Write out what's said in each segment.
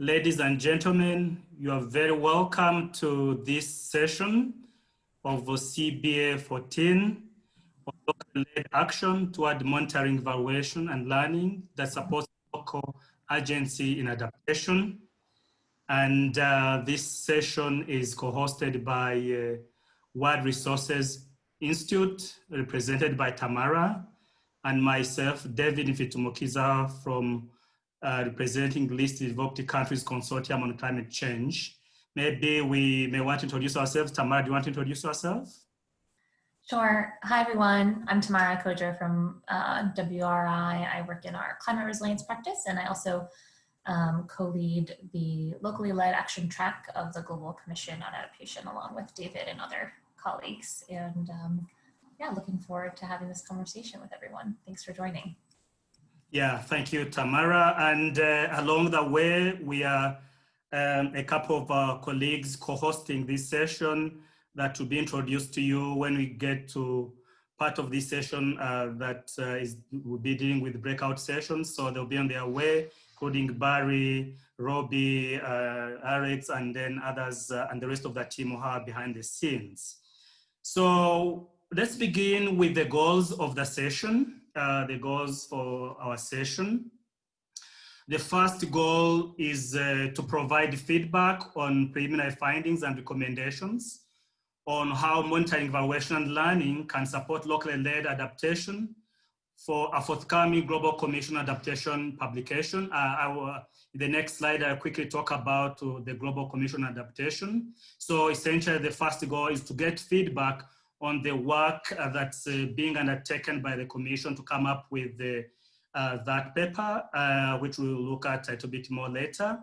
Ladies and gentlemen, you are very welcome to this session of CBA 14 local-led action toward monitoring, evaluation, and learning that supports local agency in adaptation. And uh, this session is co-hosted by uh, World Resources Institute, represented by Tamara, and myself, David Mfitumukiza from uh, representing the least developed countries consortium on climate change. Maybe we may want to introduce ourselves. Tamara, do you want to introduce yourself? Sure. Hi, everyone. I'm Tamara Coger from uh, WRI. I work in our climate resilience practice, and I also um, co-lead the locally led action track of the Global Commission on Adaptation, along with David and other colleagues. And um, yeah, looking forward to having this conversation with everyone. Thanks for joining. Yeah, thank you, Tamara. And uh, along the way, we are um, a couple of our colleagues co-hosting this session that will be introduced to you when we get to part of this session uh, that uh, is will be dealing with breakout sessions. So they'll be on their way, including Barry, Robbie, uh, Alex, and then others, uh, and the rest of the team who are behind the scenes. So let's begin with the goals of the session uh, the goals for our session. The first goal is uh, to provide feedback on preliminary findings and recommendations on how monitoring, evaluation, and learning can support locally led adaptation for a forthcoming Global Commission adaptation publication. Uh, I will, in the next slide, I'll quickly talk about uh, the Global Commission adaptation. So essentially the first goal is to get feedback on the work uh, that's uh, being undertaken by the commission to come up with the, uh, that paper, which we'll look at a little bit more later.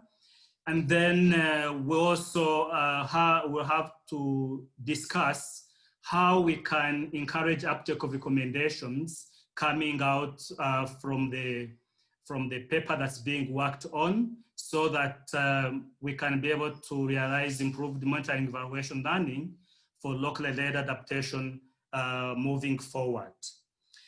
And then we also ha will have to discuss how we can encourage uptake of recommendations coming out from the from the paper that's being worked on so that um, we can be able to realize improved monitoring evaluation learning for locally led adaptation uh, moving forward.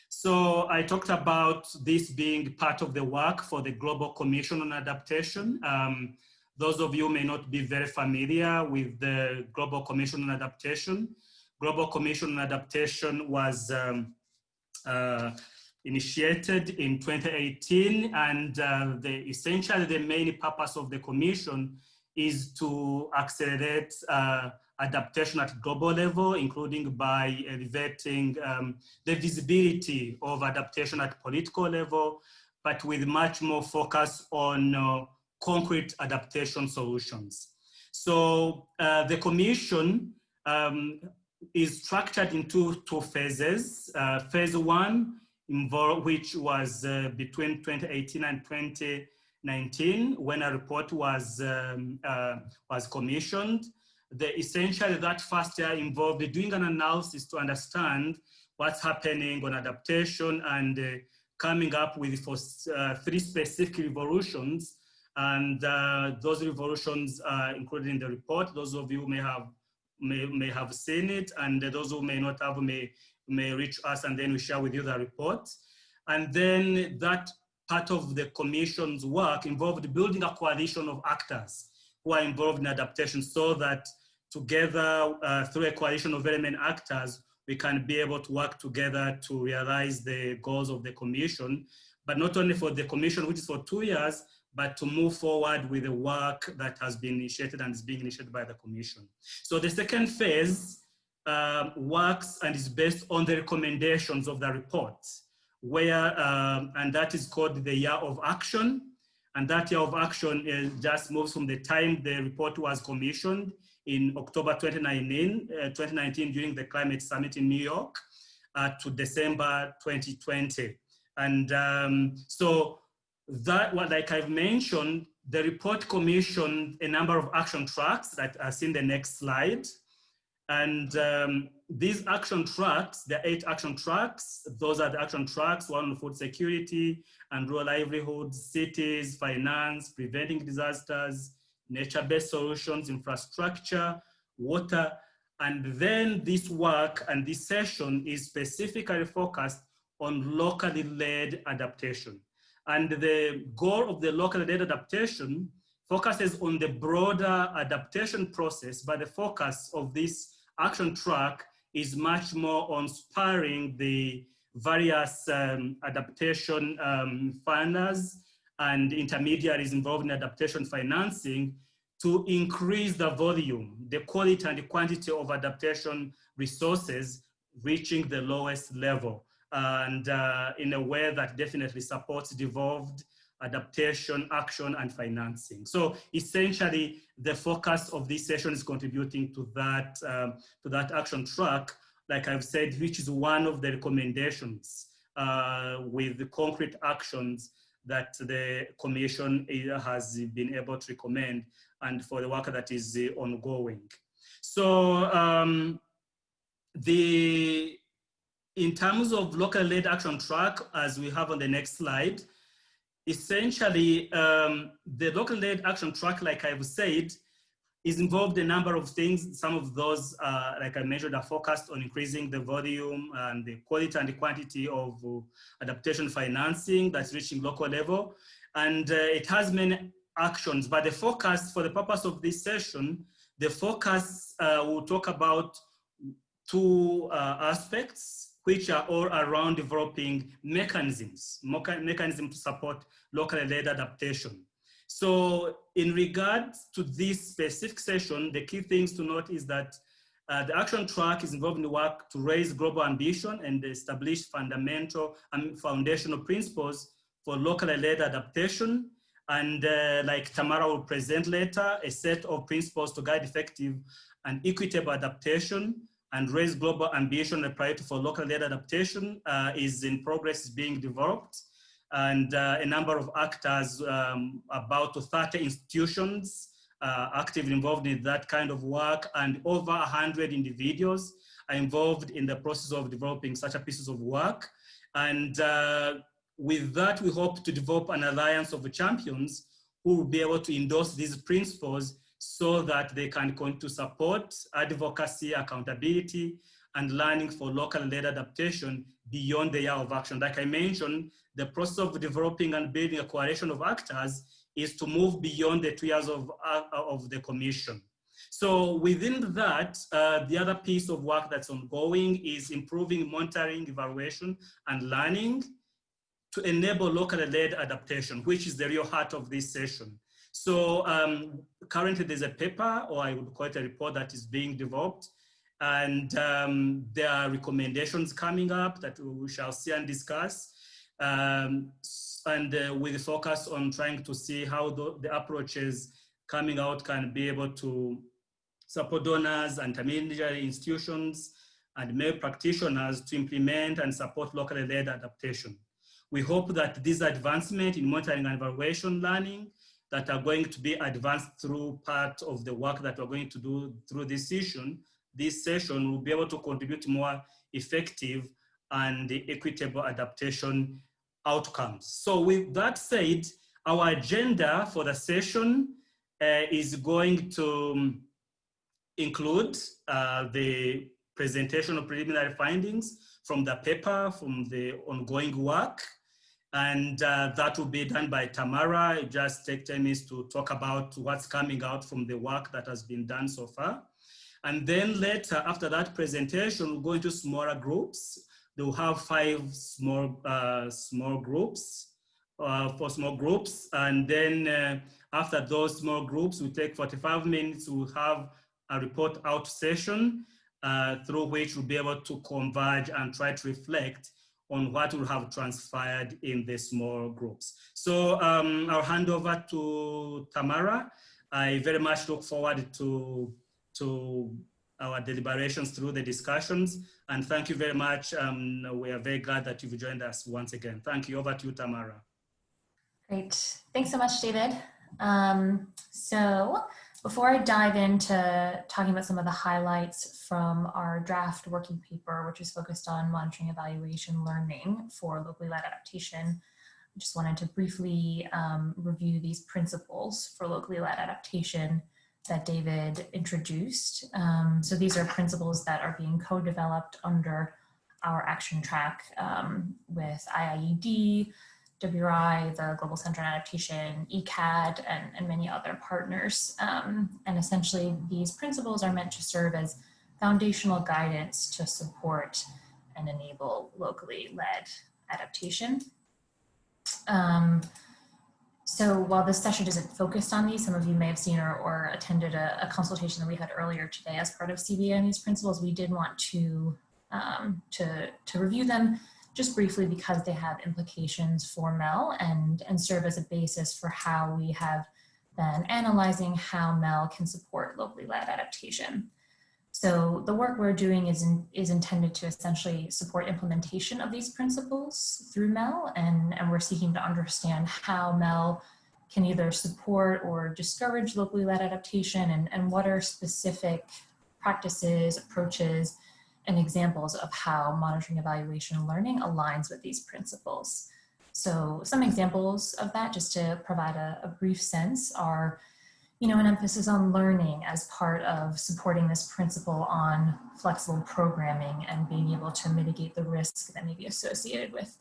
So I talked about this being part of the work for the Global Commission on Adaptation. Um, those of you may not be very familiar with the Global Commission on Adaptation. Global Commission on Adaptation was um, uh, initiated in 2018 and uh, the, essentially the main purpose of the commission is to accelerate uh, adaptation at global level, including by elevating um, the visibility of adaptation at political level, but with much more focus on uh, concrete adaptation solutions. So uh, the commission um, is structured into two phases. Uh, phase one, involved, which was uh, between 2018 and 2019, when a report was, um, uh, was commissioned the essentially that first year involved doing an analysis to understand what's happening on adaptation and uh, coming up with for uh, three specific revolutions. And uh, those revolutions are included in the report. Those of you may have may, may have seen it and those who may not have may, may reach us and then we share with you the report. And then that part of the commission's work involved building a coalition of actors who are involved in adaptation so that together uh, through a coalition of very many actors, we can be able to work together to realize the goals of the commission, but not only for the commission, which is for two years, but to move forward with the work that has been initiated and is being initiated by the commission. So the second phase um, works and is based on the recommendations of the report, where, um, and that is called the year of action. And that year of action is just moves from the time the report was commissioned in October 2019, uh, 2019 during the climate summit in New York uh, to December 2020. And um, so that, what, like I've mentioned, the report commissioned a number of action tracks that are seen the next slide. And um, these action tracks, the eight action tracks, those are the action tracks, one on food security and rural livelihoods, cities, finance, preventing disasters, nature-based solutions, infrastructure, water, and then this work and this session is specifically focused on locally led adaptation. And the goal of the locally led adaptation focuses on the broader adaptation process, but the focus of this action track is much more on spurring the various um, adaptation um, funders and intermediaries involved in adaptation financing to increase the volume, the quality and the quantity of adaptation resources reaching the lowest level. And uh, in a way that definitely supports devolved adaptation, action, and financing. So essentially, the focus of this session is contributing to that, um, to that action track, like I've said, which is one of the recommendations uh, with the concrete actions that the commission has been able to recommend and for the work that is uh, ongoing. So um, the, in terms of local led action track, as we have on the next slide, essentially um, the local led action track, like I've said, is involved a number of things. Some of those, uh, like I mentioned, are focused on increasing the volume and the quality and the quantity of uh, adaptation financing that's reaching local level. And uh, it has many actions, but the focus for the purpose of this session, the focus uh, will talk about two uh, aspects, which are all around developing mechanisms, mechanisms to support locally led adaptation. So in regards to this specific session, the key things to note is that uh, the action track is involved in the work to raise global ambition and establish fundamental and foundational principles for locally led adaptation. And uh, like Tamara will present later, a set of principles to guide effective and equitable adaptation and raise global ambition a priority for local led adaptation uh, is in progress, is being developed and uh, a number of actors, um, about 30 institutions uh, actively involved in that kind of work and over 100 individuals are involved in the process of developing such a pieces of work. And uh, with that, we hope to develop an alliance of champions who will be able to endorse these principles so that they can continue to support advocacy, accountability, and learning for local led adaptation beyond the year of action. Like I mentioned, the process of developing and building a coalition of actors is to move beyond the two years of, uh, of the commission. So within that, uh, the other piece of work that's ongoing is improving monitoring, evaluation, and learning to enable locally led adaptation, which is the real heart of this session. So um, currently there's a paper, or I would call it a report that is being developed, and um, there are recommendations coming up that we shall see and discuss um, and uh, with focus on trying to see how the, the, approaches coming out can be able to support donors and intermediary institutions and MEL practitioners to implement and support locally led adaptation. We hope that this advancement in monitoring and evaluation learning that are going to be advanced through part of the work that we're going to do through this session, this session will be able to contribute more effective and equitable adaptation outcomes. So with that said, our agenda for the session uh, is going to um, include uh, the presentation of preliminary findings from the paper, from the ongoing work, and uh, that will be done by Tamara. Just take 10 minutes to talk about what's coming out from the work that has been done so far. And then later, after that presentation, we'll go into smaller groups they'll have five small, uh, small groups uh, for small groups. And then uh, after those small groups, we take 45 minutes, we'll have a report out session uh, through which we'll be able to converge and try to reflect on what will have transpired in the small groups. So um, I'll hand over to Tamara. I very much look forward to, to our deliberations through the discussions. And thank you very much. Um, we are very glad that you've joined us once again. Thank you. Over to you, Tamara. Great. Thanks so much, David. Um, so before I dive into talking about some of the highlights from our draft working paper, which is focused on monitoring, evaluation, learning for locally led adaptation, I just wanted to briefly um, review these principles for locally led adaptation that David introduced. Um, so these are principles that are being co-developed under our action track um, with IIED, WRI, the Global Center on Adaptation, ICCCAD, and, and many other partners. Um, and essentially, these principles are meant to serve as foundational guidance to support and enable locally led adaptation. Um, so while this session isn't focused on these, some of you may have seen or, or attended a, a, consultation that we had earlier today as part of CBA on these principles. We did want to, um, to, to review them just briefly because they have implications for MEL and, and serve as a basis for how we have been analyzing how MEL can support locally led adaptation. So the work we're doing is, in, is intended to essentially support implementation of these principles through MEL, and, and we're seeking to understand how MEL can either support or discourage locally led adaptation, and, and what are specific practices, approaches, and examples of how monitoring, evaluation, and learning aligns with these principles. So some examples of that, just to provide a, a brief sense, are you know, an emphasis on learning as part of supporting this principle on flexible programming and being able to mitigate the risk that may be associated with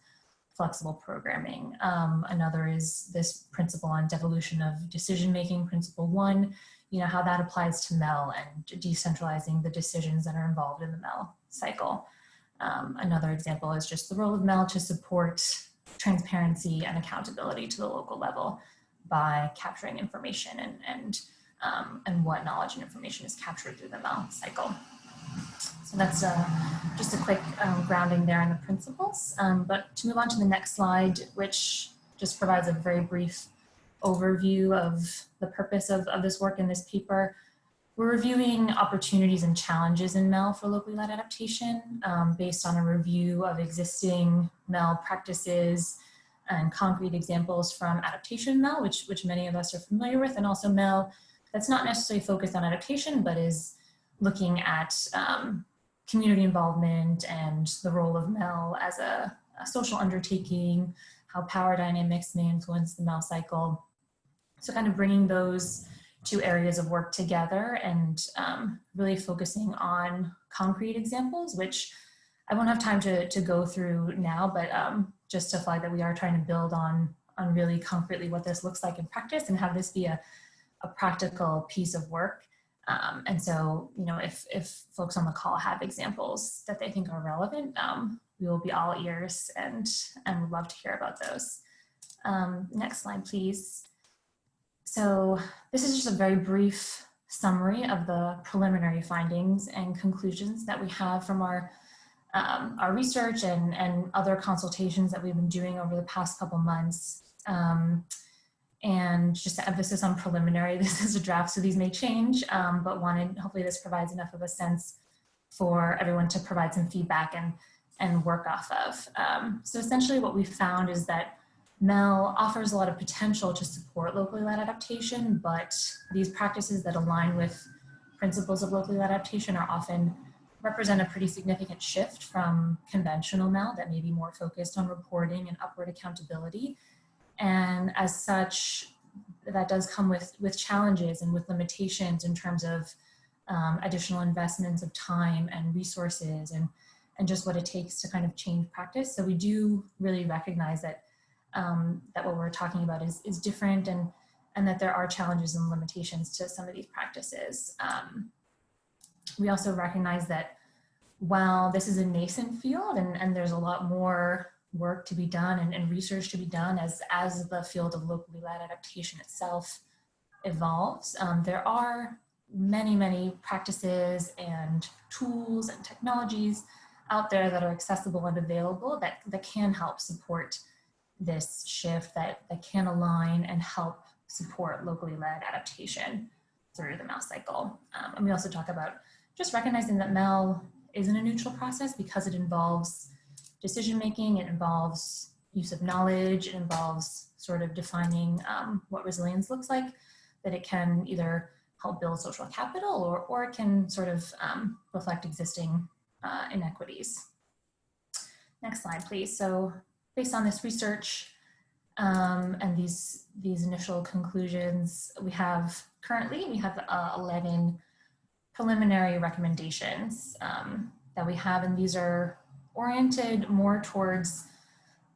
flexible programming. Um, another is this principle on devolution of decision-making, principle one, you know, how that applies to MEL and decentralizing the decisions that are involved in the MEL cycle. Um, another example is just the role of MEL to support transparency and accountability to the local level by capturing information and, and, um, and what knowledge and information is captured through the MEL cycle. So that's uh, just a quick um, grounding there in the principles. Um, but to move on to the next slide, which just provides a very brief overview of the purpose of, of this work in this paper, we're reviewing opportunities and challenges in MEL for locally led adaptation um, based on a review of existing MEL practices, and concrete examples from adaptation MEL, which, which many of us are familiar with, and also MEL that's not necessarily focused on adaptation, but is looking at um, community involvement and the role of MEL as a, a, social undertaking, how power dynamics may influence the MEL cycle. So kind of bringing those two areas of work together and um, really focusing on concrete examples, which I won't have time to, to go through now, but um, just to flag that we are trying to build on, on really concretely what this looks like in practice and have this be a, a practical piece of work. Um, and so, you know, if, if folks on the call have examples that they think are relevant, um, we will be all ears and, and love to hear about those. Um, next slide, please. So this is just a very brief summary of the preliminary findings and conclusions that we have from our um, our research and, and other consultations that we've been doing over the past couple months. Um, and just an emphasis on preliminary, this is a draft, so these may change, um, but wanted, hopefully this provides enough of a sense for everyone to provide some feedback and, and work off of. Um, so essentially what we found is that MEL offers a lot of potential to support locally led adaptation, but these practices that align with principles of locally led adaptation are often represent a pretty significant shift from conventional MEL that may be more focused on reporting and upward accountability. And as such, that does come with, with challenges and with limitations in terms of um, additional investments of time and resources and, and just what it takes to kind of change practice. So we do really recognize that, um, that what we're talking about is, is different and, and that there are challenges and limitations to some of these practices. Um, we also recognize that while this is a nascent field and, and there's a lot more work to be done and, and research to be done as, as the field of locally led adaptation itself evolves, um, there are many, many practices and tools and technologies out there that are accessible and available that, that can help support this shift, that, that can align and help support locally led adaptation through the MEL cycle. Um, and we also talk about just recognizing that MEL isn't a neutral process because it involves decision making, it involves use of knowledge, it involves sort of defining um, what resilience looks like, that it can either help build social capital or, or it can sort of um, reflect existing uh, inequities. Next slide, please. So based on this research um, and these, these initial conclusions, we have currently, we have uh, 11 preliminary recommendations um, that we have, and these are oriented more towards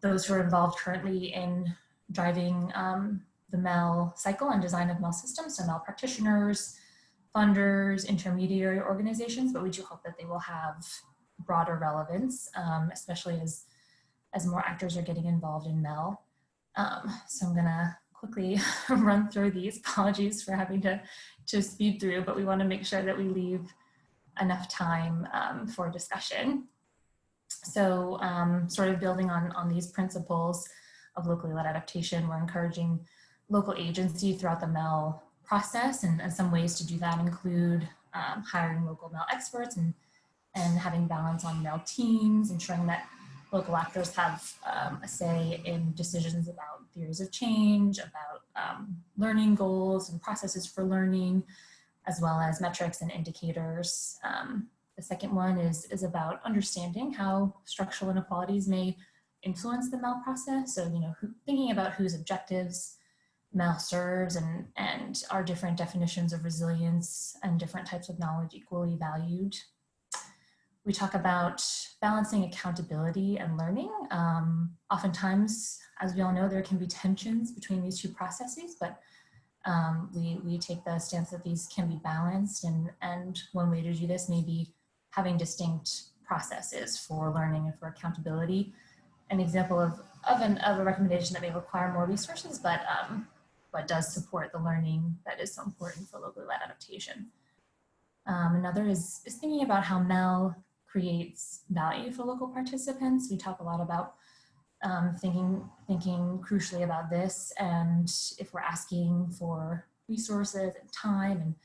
those who are involved currently in driving um, the MEL cycle and design of MEL systems, so MEL practitioners, funders, intermediary organizations, but we do hope that they will have broader relevance, um, especially as, as more actors are getting involved in MEL. Um, so I'm gonna quickly run through these. Apologies for having to, to speed through, but we wanna make sure that we leave enough time um, for discussion. So um, sort of building on, on these principles of locally led adaptation, we're encouraging local agency throughout the MEL process and, and some ways to do that include um, hiring local MEL experts and, and having balance on MEL teams, ensuring that local actors have um, a say in decisions about theories of change, about um, learning goals and processes for learning, as well as metrics and indicators. Um, the second one is, is about understanding how structural inequalities may influence the MEL process. So, you know, who, thinking about whose objectives MEL serves and, and are different definitions of resilience and different types of knowledge equally valued. We talk about balancing accountability and learning. Um, oftentimes, as we all know, there can be tensions between these two processes, but um, we, we take the stance that these can be balanced and, and one way to do this may be having distinct processes for learning and for accountability. An example of, of, an, of a recommendation that may require more resources, but, um, but does support the learning that is so important for locally led adaptation. Um, another is, is thinking about how MEL creates value for local participants. We talk a lot about um, thinking, thinking crucially about this and if we're asking for resources and time and,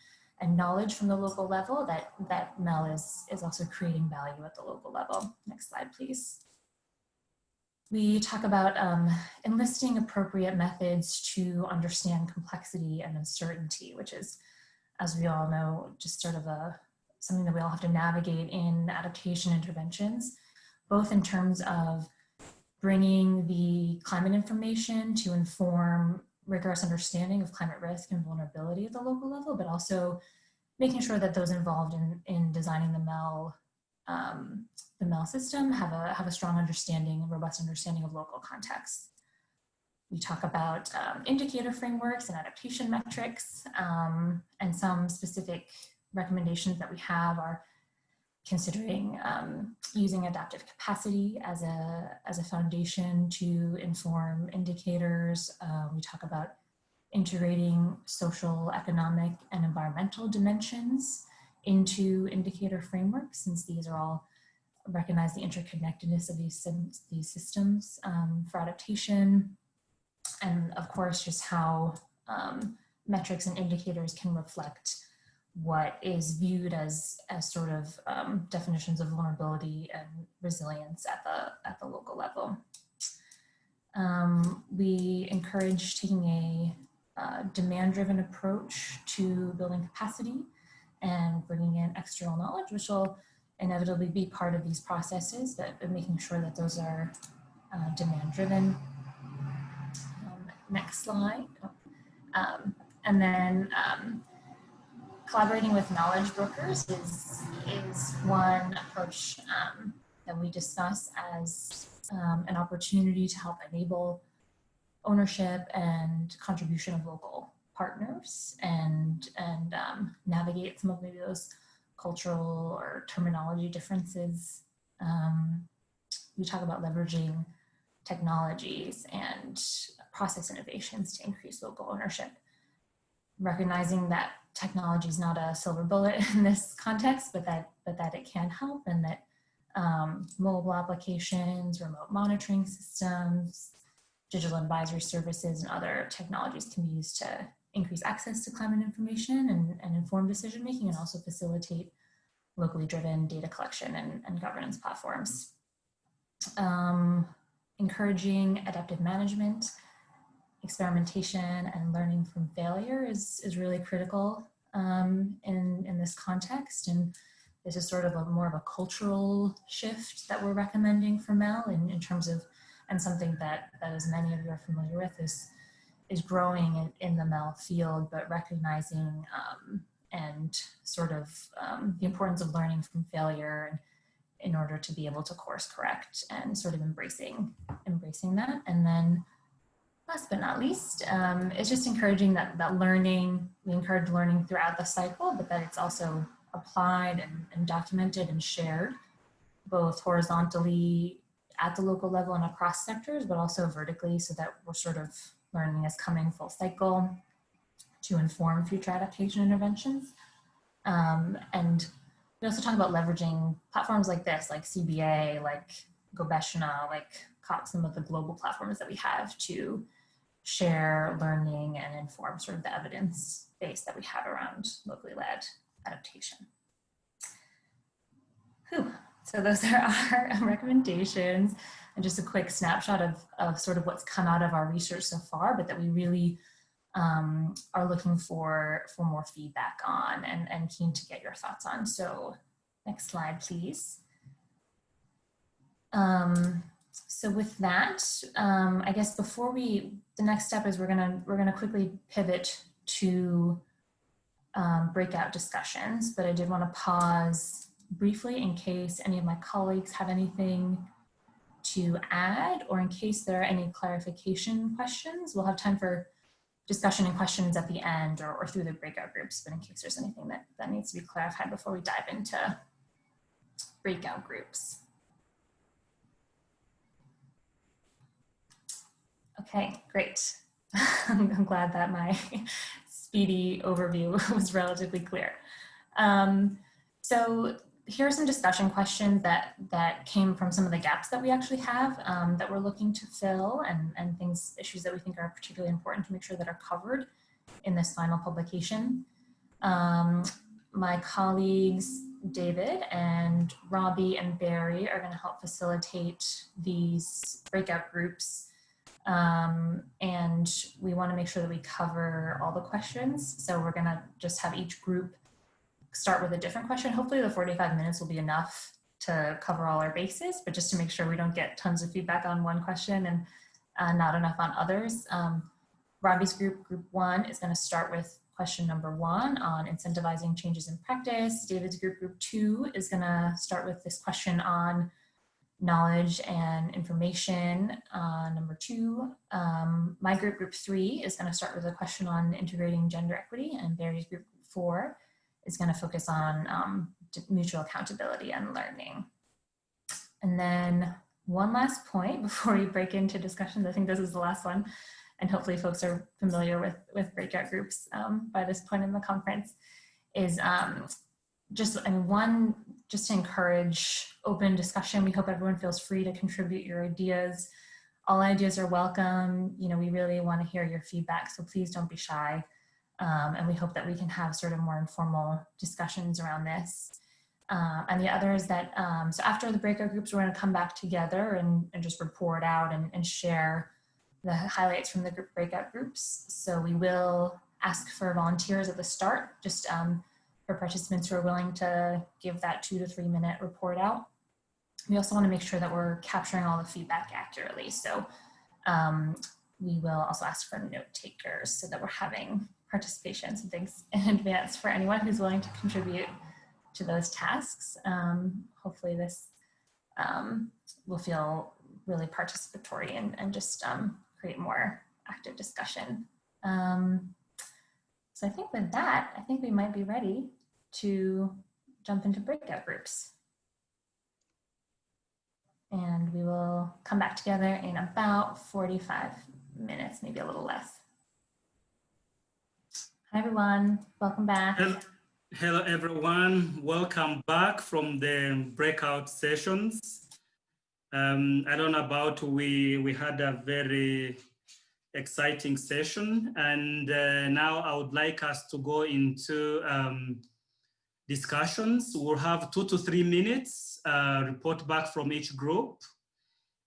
and knowledge from the local level, that, that MEL is, is also creating value at the local level. Next slide, please. We talk about um, enlisting appropriate methods to understand complexity and uncertainty, which is, as we all know, just sort of a something that we all have to navigate in adaptation interventions, both in terms of bringing the climate information to inform rigorous understanding of climate risk and vulnerability at the local level, but also making sure that those involved in, in designing the MEL, um, the MEL system have a, have a strong understanding, robust understanding of local context. We talk about um, indicator frameworks and adaptation metrics um, and some specific recommendations that we have are considering um, using adaptive capacity as a, as a foundation to inform indicators. Uh, we talk about integrating social, economic, and environmental dimensions into indicator frameworks, since these are all recognize the interconnectedness of these, these systems um, for adaptation. And of course, just how um, metrics and indicators can reflect what is viewed as as sort of um, definitions of vulnerability and resilience at the at the local level. Um, we encourage taking a uh, demand-driven approach to building capacity and bringing in external knowledge, which will inevitably be part of these processes, but making sure that those are uh, demand-driven. Um, next slide. Um, and then um, collaborating with knowledge brokers is, is one approach um, that we discuss as um, an opportunity to help enable ownership and contribution of local partners and, and um, navigate some of maybe those cultural or terminology differences. Um, we talk about leveraging technologies and process innovations to increase local ownership recognizing that technology is not a silver bullet in this context, but that, but that it can help and that um, mobile applications, remote monitoring systems, digital advisory services and other technologies can be used to increase access to climate information and, and inform decision making and also facilitate locally driven data collection and, and governance platforms. Um, encouraging adaptive management experimentation and learning from failure is, is really critical um, in, in this context. And this is sort of a more of a cultural shift that we're recommending for MEL in, in terms of, and something that, that as many of you are familiar with is, is growing in, in the MEL field, but recognizing um, and sort of um, the importance of learning from failure in order to be able to course correct and sort of embracing embracing that. And then last but not least, um, it's just encouraging that, that learning, we encourage learning throughout the cycle, but that it's also applied and, and documented and shared both horizontally at the local level and across sectors, but also vertically so that we're sort of learning is coming full cycle to inform future adaptation interventions. Um, and we also talk about leveraging platforms like this, like CBA, like Gobeshona, like some of the global platforms that we have to share learning and inform sort of the evidence base that we have around locally led adaptation. Whew. So those are our recommendations and just a quick snapshot of, of sort of what's come out of our research so far, but that we really um, are looking for, for more feedback on and, and keen to get your thoughts on. So next slide, please. Um, so with that, um, I guess before we, the next step is we're gonna, we're gonna quickly pivot to um, breakout discussions, but I did wanna pause briefly in case any of my colleagues have anything to add or in case there are any clarification questions. We'll have time for discussion and questions at the end or, or through the breakout groups, but in case there's anything that, that needs to be clarified before we dive into breakout groups. Okay, great. I'm glad that my speedy overview was relatively clear. Um, so here are some discussion questions that, that came from some of the gaps that we actually have um, that we're looking to fill and, and things, issues that we think are particularly important to make sure that are covered in this final publication. Um, my colleagues, David and Robbie and Barry are gonna help facilitate these breakout groups. Um, and we wanna make sure that we cover all the questions. So we're gonna just have each group start with a different question. Hopefully the 45 minutes will be enough to cover all our bases, but just to make sure we don't get tons of feedback on one question and uh, not enough on others. Um, Robbie's group, group one, is gonna start with question number one on incentivizing changes in practice. David's group, group two, is gonna start with this question on knowledge and information. Uh, number two, um, my group, group three, is gonna start with a question on integrating gender equity and Barry's group four is going to focus on um, mutual accountability and learning. And then one last point before we break into discussions, I think this is the last one, and hopefully folks are familiar with, with breakout groups um, by this point in the conference, is um, just, I mean, one, just to encourage open discussion. We hope everyone feels free to contribute your ideas. All ideas are welcome. You know, we really want to hear your feedback, so please don't be shy. Um, and we hope that we can have sort of more informal discussions around this. Uh, and the other is that, um, so after the breakout groups, we're gonna come back together and, and just report out and, and share the highlights from the group breakout groups. So we will ask for volunteers at the start, just um, for participants who are willing to give that two to three minute report out. We also wanna make sure that we're capturing all the feedback accurately. So um, we will also ask for note takers so that we're having participation. So thanks in advance for anyone who's willing to contribute to those tasks. Um, hopefully this um, will feel really participatory and, and just um, create more active discussion. Um, so I think with that, I think we might be ready to jump into breakout groups. And we will come back together in about 45 minutes, maybe a little less. Hi, everyone. Welcome back. Hello, everyone. Welcome back from the breakout sessions. Um, I don't know about we, we had a very exciting session and uh, now I would like us to go into um, discussions. We'll have two to three minutes uh, report back from each group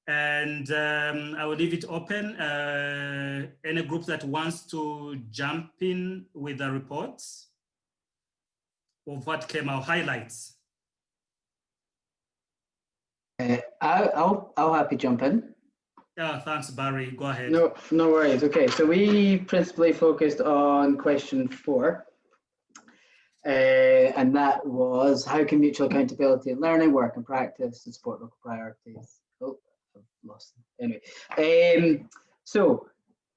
and um, I will leave it open. Uh, any group that wants to jump in with the reports of what came out, highlights. Uh, I'll, I'll, I'll happy jump in. Yeah, thanks, Barry. Go ahead. No, no worries. Okay, so we principally focused on question four. Uh, and that was how can mutual accountability and learning work and practice to support local priorities? Oh, I've lost. Anyway, um, so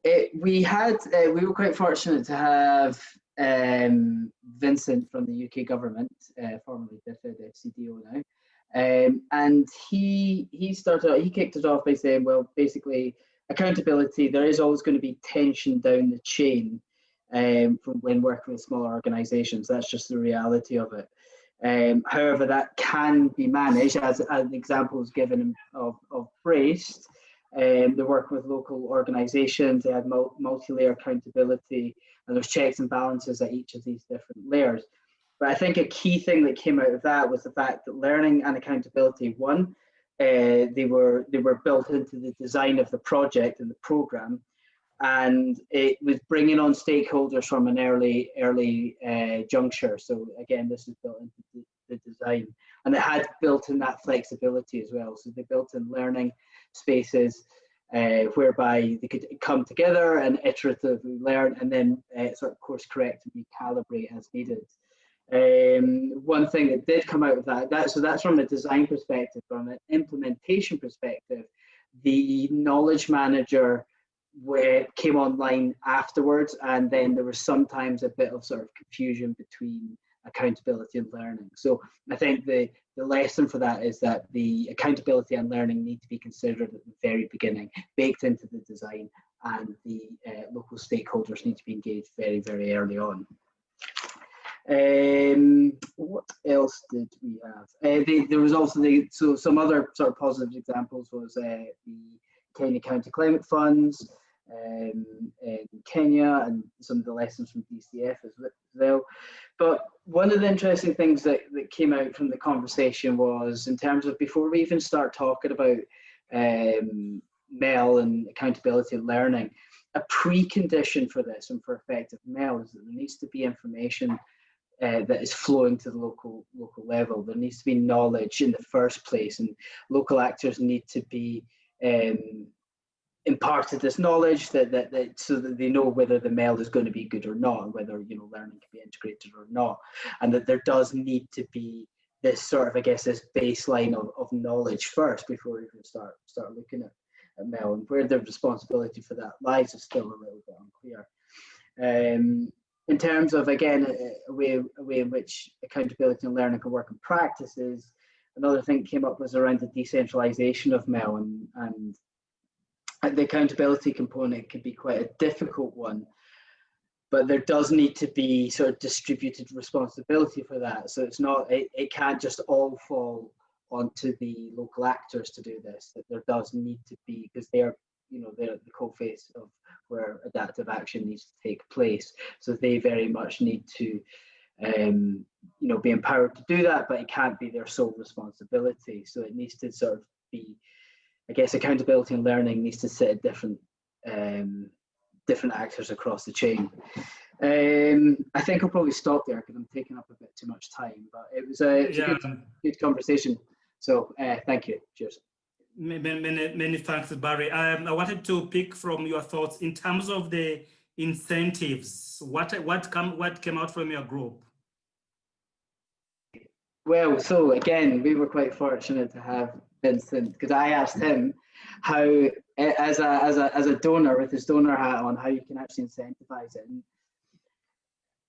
it, we had, uh, we were quite fortunate to have um, Vincent from the UK government, uh, formerly DFID FCDO now, um, and he he started he kicked it off by saying, well, basically accountability. There is always going to be tension down the chain um, from when working with smaller organisations. That's just the reality of it. Um, however, that can be managed, as, as examples given of, of BRACED. Um, they work with local organisations. They have multi-layer accountability, and there's checks and balances at each of these different layers. But I think a key thing that came out of that was the fact that learning and accountability, one, uh, they were they were built into the design of the project and the program, and it was bringing on stakeholders from an early early uh, juncture. So again, this is built into the, design, and it had built in that flexibility as well. So they built in learning spaces. Uh, whereby they could come together and iteratively learn and then uh, sort of course correct and recalibrate as needed. Um, one thing that did come out of that, that, so that's from a design perspective, from an implementation perspective, the knowledge manager where came online afterwards, and then there was sometimes a bit of sort of confusion between accountability and learning. So I think the, the lesson for that is that the accountability and learning need to be considered at the very beginning, baked into the design, and the uh, local stakeholders need to be engaged very, very early on. Um, what else did we have? Uh, the, there was also the so some other sort of positive examples was uh, the Kenya County Climate Funds um, in Kenya and some of the lessons from DCF as well. But one of the interesting things that, that came out from the conversation was in terms of before we even start talking about um, MEL and accountability and learning, a precondition for this and for effective MEL is that there needs to be information uh, that is flowing to the local local level. There needs to be knowledge in the first place, and local actors need to be um, imparted this knowledge that, that, that so that they know whether the MEL is going to be good or not, whether you know learning can be integrated or not, and that there does need to be this sort of I guess this baseline of, of knowledge first before we can start start looking at, at MEL and where the responsibility for that lies is still a little bit unclear. Um, in terms of again a, way a way in which accountability and learning can work in practice is another thing came up was around the decentralization of MEL and, and the accountability component can be quite a difficult one but there does need to be sort of distributed responsibility for that so it's not it, it can't just all fall onto the local actors to do this that there does need to be because they are you know they're the co-face of where adaptive action needs to take place. So they very much need to, um, you know, be empowered to do that, but it can't be their sole responsibility. So it needs to sort of be, I guess, accountability and learning needs to sit at different, um, different actors across the chain. Um, I think I'll probably stop there because I'm taking up a bit too much time, but it was a, it was yeah. a good, good conversation. So uh, thank you. Cheers. Many, many, many thanks, Barry. Um, I wanted to pick from your thoughts in terms of the incentives. What what come what came out from your group? Well, so again, we were quite fortunate to have Vincent because I asked him how, as a as a as a donor with his donor hat on, how you can actually incentivize it. And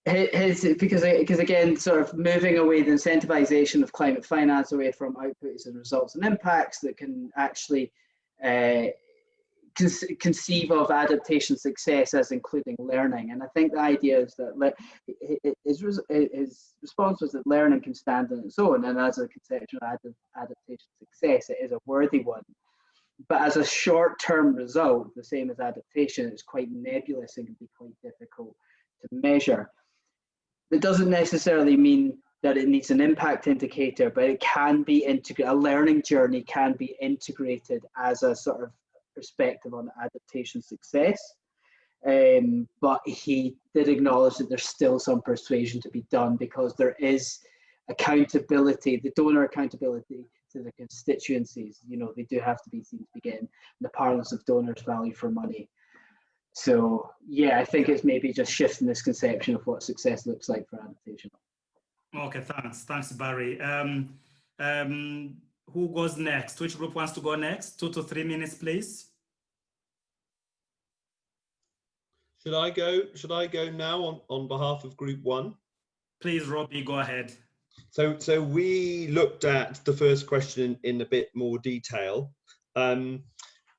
his because because again sort of moving away the incentivization of climate finance away from outputs and results and impacts that can actually uh, conceive of adaptation success as including learning. And i think the idea is that his, his response was that learning can stand on its own. And as a conceptual adaptation success it is a worthy one. But as a short-term result the same as adaptation it's quite nebulous and can be quite difficult to measure. It doesn't necessarily mean that it needs an impact indicator, but it can be integrated, a learning journey can be integrated as a sort of perspective on adaptation success. Um, but he did acknowledge that there's still some persuasion to be done because there is accountability, the donor accountability to the constituencies. You know, they do have to be seen to begin the parlance of donors value for money. So yeah, I think it's maybe just shifting this conception of what success looks like for adaptation. Okay, thanks. Thanks, Barry. Um, um, who goes next? Which group wants to go next? Two to three minutes, please. Should I go? Should I go now on, on behalf of Group One? Please, Robbie, go ahead. So, so we looked at the first question in a bit more detail. Um,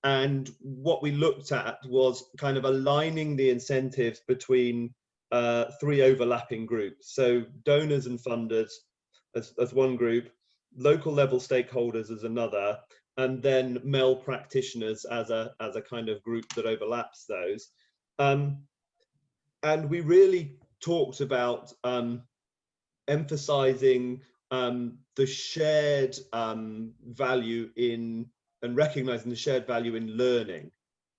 and what we looked at was kind of aligning the incentives between uh, three overlapping groups. So donors and funders as, as one group, local level stakeholders as another, and then MEL practitioners as a, as a kind of group that overlaps those. Um, and we really talked about um, emphasizing um, the shared um, value in and recognizing the shared value in learning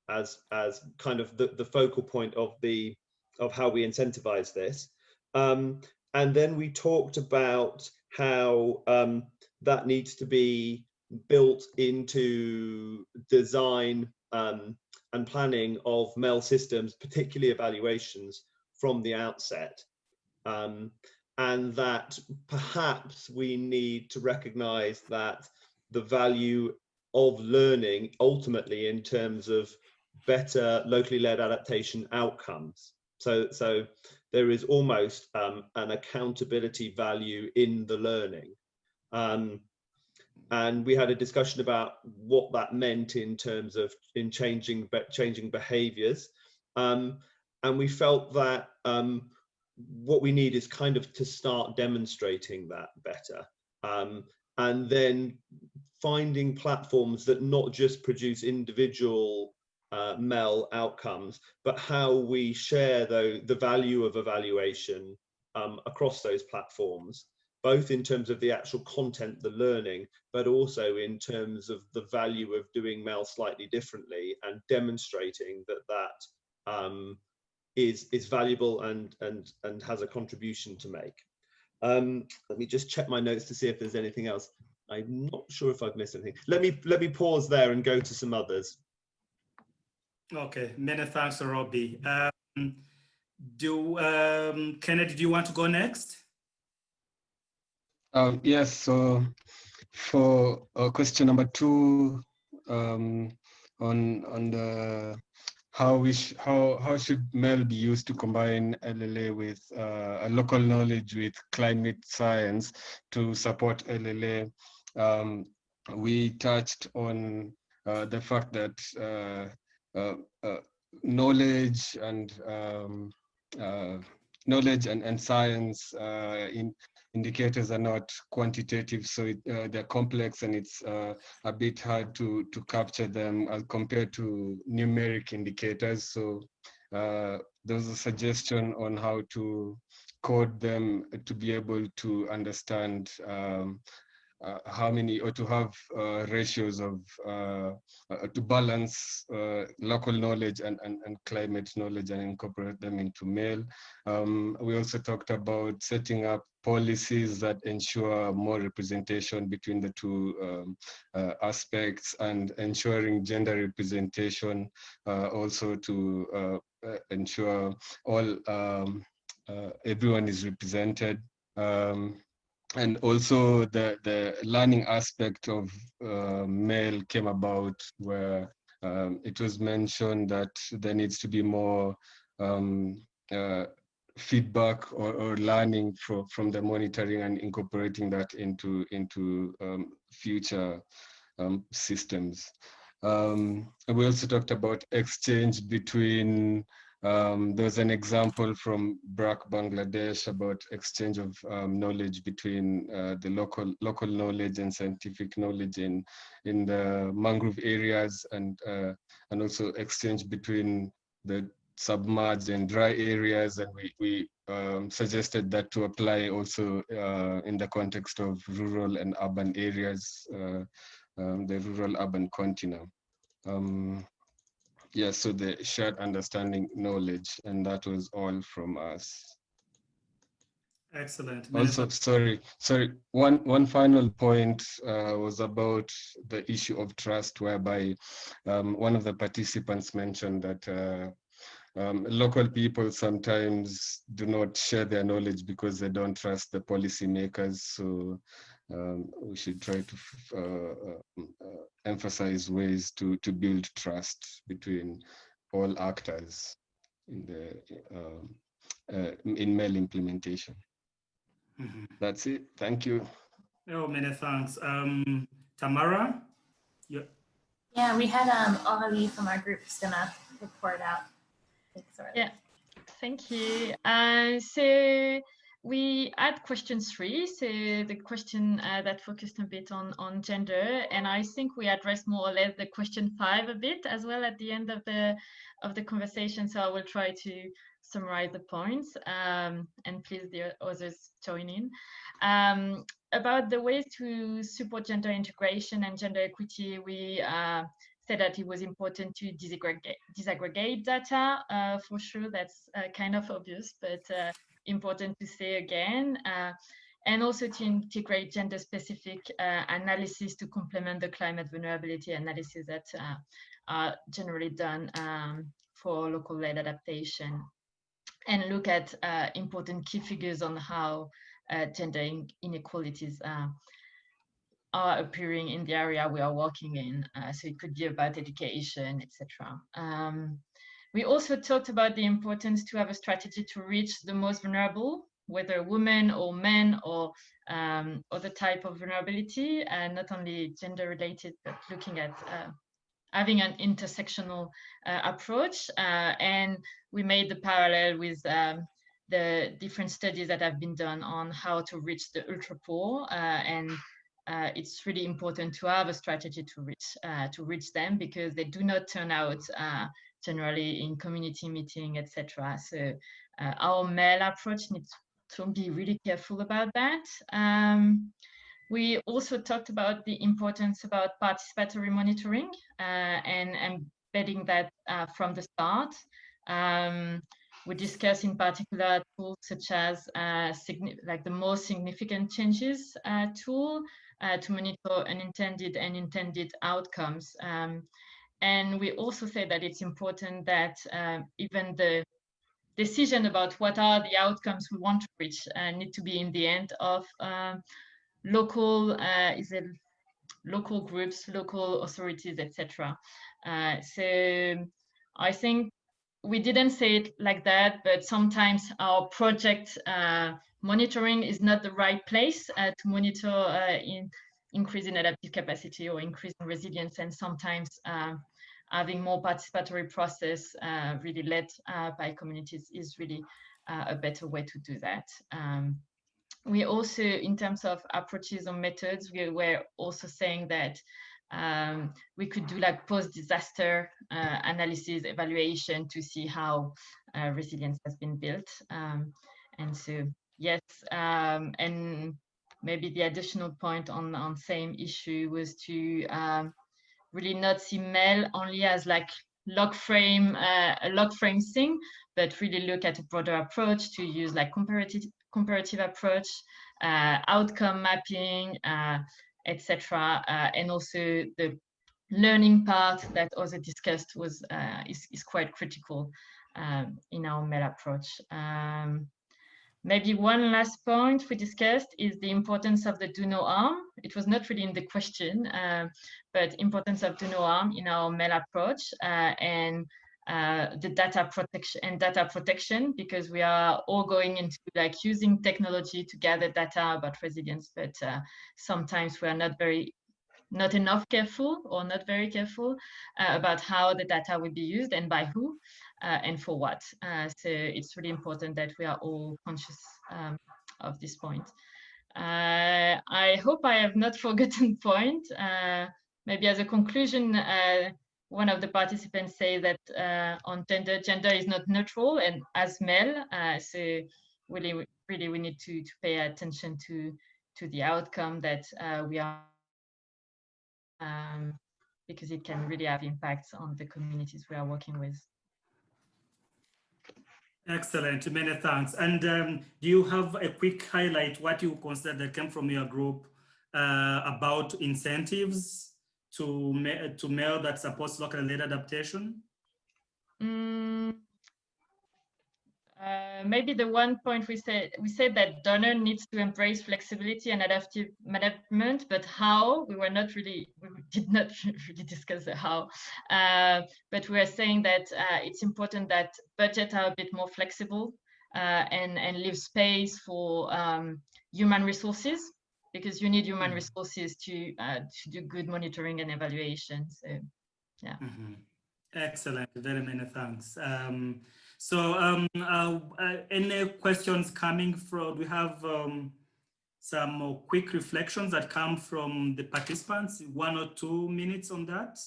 as as kind of the, the focal point of the of how we incentivize this. Um, and then we talked about how um, that needs to be built into design um, and planning of MEL systems, particularly evaluations from the outset. Um, and that perhaps we need to recognize that the value of learning ultimately in terms of better locally led adaptation outcomes. So, so there is almost um, an accountability value in the learning. Um, and we had a discussion about what that meant in terms of in changing changing behaviors. Um, and we felt that um, what we need is kind of to start demonstrating that better. Um, and then finding platforms that not just produce individual uh, MEL outcomes, but how we share the, the value of evaluation um, across those platforms, both in terms of the actual content, the learning, but also in terms of the value of doing MEL slightly differently and demonstrating that that um, is is valuable and and and has a contribution to make. Um, let me just check my notes to see if there's anything else. I'm not sure if I've missed anything. Let me let me pause there and go to some others. Okay, many thanks, Robbie. Um, do um, Kennedy, do you want to go next? Um, yes. So for uh, question number two um, on on the how we how how should MEL be used to combine LLA with uh, a local knowledge with climate science to support LLA? Um, we touched on uh, the fact that uh, uh, uh knowledge and um, uh, knowledge and, and science in indicators are not quantitative, so it, uh, they're complex and it's uh, a bit hard to, to capture them as compared to numeric indicators. So uh, there was a suggestion on how to code them to be able to understand um, uh, how many or to have uh, ratios of uh, uh to balance uh, local knowledge and, and, and climate knowledge and incorporate them into MEL. Um, we also talked about setting up policies that ensure more representation between the two um, uh, aspects and ensuring gender representation also to ensure all um, everyone is represented. Um, and also the the learning aspect of uh, MEL came about where um, it was mentioned that there needs to be more um, uh, feedback or, or learning from from the monitoring and incorporating that into into um, future um, systems. Um, we also talked about exchange between um, there's an example from BRAC Bangladesh about exchange of um, knowledge between uh, the local local knowledge and scientific knowledge in in the mangrove areas and uh, and also exchange between the submerged and dry areas and we, we um, suggested that to apply also uh, in the context of rural and urban areas, uh, um, the rural urban continuum. Um, yeah, so the shared understanding knowledge, and that was all from us. Excellent. Also, sorry, sorry. One one final point uh, was about the issue of trust, whereby um, one of the participants mentioned that uh, um, local people sometimes do not share their knowledge because they don't trust the policymakers. So um, we should try to uh, uh, emphasize ways to, to build trust between all actors in the um, uh, in MEL implementation. Mm -hmm. That's it. Thank you. Oh, many thanks. Um, Tamara? Yeah. Yeah, we had um, Aurélie from our group is gonna report out. Yeah, thank you. Uh, so we had question three, so the question uh, that focused a bit on, on gender, and I think we addressed more or less the question five a bit as well at the end of the of the conversation. So I will try to summarize the points, um, and please the others join in. Um, about the ways to support gender integration and gender equity, we uh, said that it was important to disaggregate, disaggregate data. Uh, for sure, that's uh, kind of obvious, but uh, important to say again. Uh, and also to integrate gender-specific uh, analysis to complement the climate vulnerability analysis that are generally done um, for local-led adaptation. And look at important key figures on how gender inequalities are appearing in the area we are working in. Uh, so it could be about education, etc. Um, we also talked about the importance to have a strategy to reach the most vulnerable, whether women or men or um, other type of vulnerability, and not only gender related, but looking at uh, having an intersectional uh, approach. Uh, and we made the parallel with um, the different studies that have been done on how to reach the ultra poor uh, and uh, it's really important to have a strategy to reach uh, to reach them because they do not turn out uh, generally in community meeting, etc. So uh, our MEL approach needs to be really careful about that. Um, we also talked about the importance about participatory monitoring uh, and embedding that uh, from the start. Um, we discuss in particular tools such as like the most significant changes tool, uh, to monitor unintended and intended outcomes. Um, and we also say that it's important that uh, even the decision about what are the outcomes we want to reach uh, need to be in the end of um, local uh, is it local groups, local authorities, etc. Uh, so I think we didn't say it like that, but sometimes our project uh, monitoring is not the right place uh, to monitor uh, in increasing adaptive capacity or increasing resilience and sometimes uh, having more participatory process uh, really led uh, by communities is really a better way to do that. Um, we also, in terms of approaches or methods, we were also saying that um, we could do like post-disaster uh, analysis evaluation to see how uh, resilience has been built. Um, and so Yes, um, and maybe the additional point on on same issue was to um, really not see MEL only as like log frame uh, a log frame thing, but really look at a broader approach to use like comparative comparative approach, uh, outcome mapping, uh, etc., uh, and also the learning part that also discussed was uh, is is quite critical um, in our MEL approach. Um, Maybe one last point we discussed is the importance of the do no harm. It was not really in the question, uh, but importance of do no harm in our MEL approach uh, and uh, the data protection and data protection because we are all going into like using technology to gather data about resilience, but uh, sometimes we are not very not enough careful or not very careful uh, about how the data will be used and by who uh, and for what. Uh, so it's really important that we are all conscious um, of this point. Uh, I hope I have not forgotten point. Uh, maybe as a conclusion, uh, one of the participants say that uh, on gender, gender is not neutral and as MEL, so really, really we need to, to pay attention to, to the outcome that we are um, because it can really have impacts on the communities we are working with. Excellent, many thanks. And um, do you have a quick highlight what you consider that came from your group uh, about incentives to to MEL that supports local led adaptation? Mm, maybe the one point we said we said that donor needs to embrace flexibility and adaptive management, but how we were not really we did not really discuss the how, uh, but we are saying that uh, it's important that budgets are a bit more flexible uh, and and leave space for um, human resources because you need human resources to uh, to do good monitoring and evaluation. So yeah. Mm -hmm. Excellent. Very many thanks. Um, so um, uh, uh, any questions coming from, we have um, some quick reflections that come from the participants, one or two minutes on that.